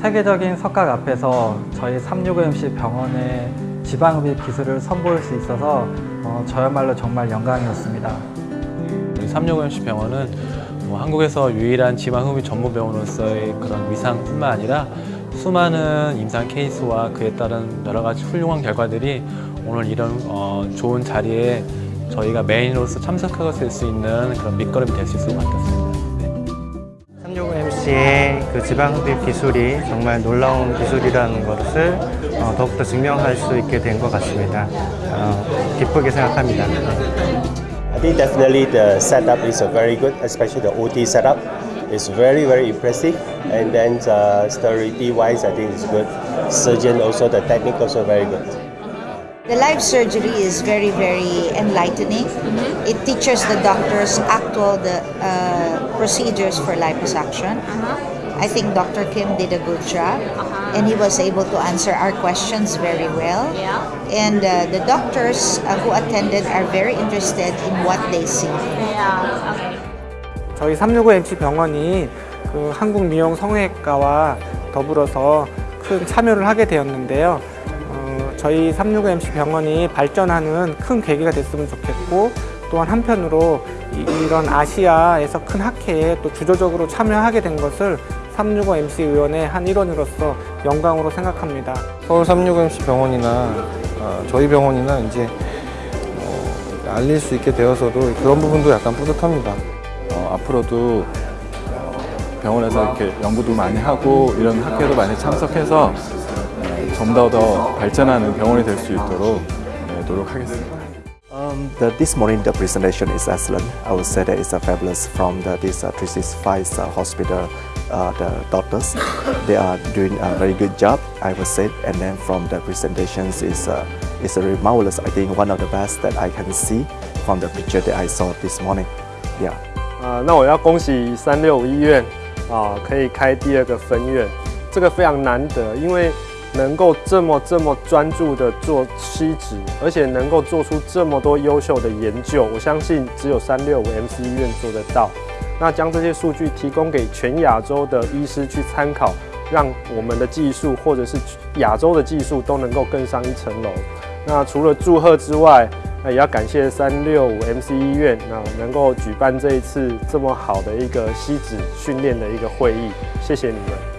세계적인 석각 앞에서 저희 365MC 병원의 지방흡입 기술을 선보일 수 있어서 어, 저야말로 정말 영광이었습니다. 우리 365MC 병원은 뭐 한국에서 유일한 지방흡입 전문 병원으로서의 그런 위상뿐만 아니라 수많은 임상 케이스와 그에 따른 여러 가지 훌륭한 결과들이 오늘 이런 어, 좋은 자리에 저희가 메인으로서 참석하게 수 있는 그런 밑거름이 될 수 있을 것 같았습니다. 네. 365MC의 그 지방흡입 기술이 정말 놀라운 기술이라는 것을 어, 더욱더 증명할 수 있게 된 것 같습니다. 어, 기쁘게 생각합니다. I think definitely the setup is uh, very good, especially the OT setup. It's very, very impressive. And then uh, sterility wise, I think it's good. Surgeon also, the technique also very good. The live surgery is very, very enlightening. It teaches the doctors actual the uh, procedures for liposuction. I think Dr. Kim did a good job, and he was able to answer our questions very well. Yeah. And uh, the doctors uh, who attended are very interested in what they see. Yeah. Okay. 저희 365MC 병원이 그 한국 미용 성형외과와 더불어서 큰 참여를 하게 되었는데요. 어, 저희 365MC 병원이 발전하는 큰 계기가 됐으면 좋겠고 또한 한편으로 이, 이런 아시아에서 큰 학회에 또 주도적으로 참여하게 된 것을 365MC 의원의 한 일원으로서 영광으로 생각합니다. 서울 365MC 병원이나 어, 저희 병원이나 이제 어, 알릴 수 있게 되어서도 그런 부분도 약간 뿌듯합니다. 어, 앞으로도 어, 병원에서 이렇게 연구도 많이 하고 이런 학회도 많이 참석해서 어, 좀더 더 발전하는 병원이 될 수 있도록 네, 노력하겠습니다. Um, the, this morning the presentation is excellent. I would say that it's a fabulous from the this uh, 365 uh, hospital. Uh, the doctors they are doing a very good job. I would say, and then from the presentations is uh, is a marvelous. I think one of the best that I can see from the picture that I saw this morning. Yeah. 啊，那我要恭喜三六五医院啊，可以开第二个分院，这个非常难得，因为 能够这么这么专注的做吸脂，而且能够做出这么多优秀的研究，我相信只有三六五 MC 医院做得到。那将这些数据提供给全亚洲的医师去参考，让我们的技术或者是亚洲的技术都能够更上一层楼。那除了祝贺之外，那也要感谢三六五 MC 医院，那能够举办这一次这么好的一个吸脂训练的一个会议，谢谢你们。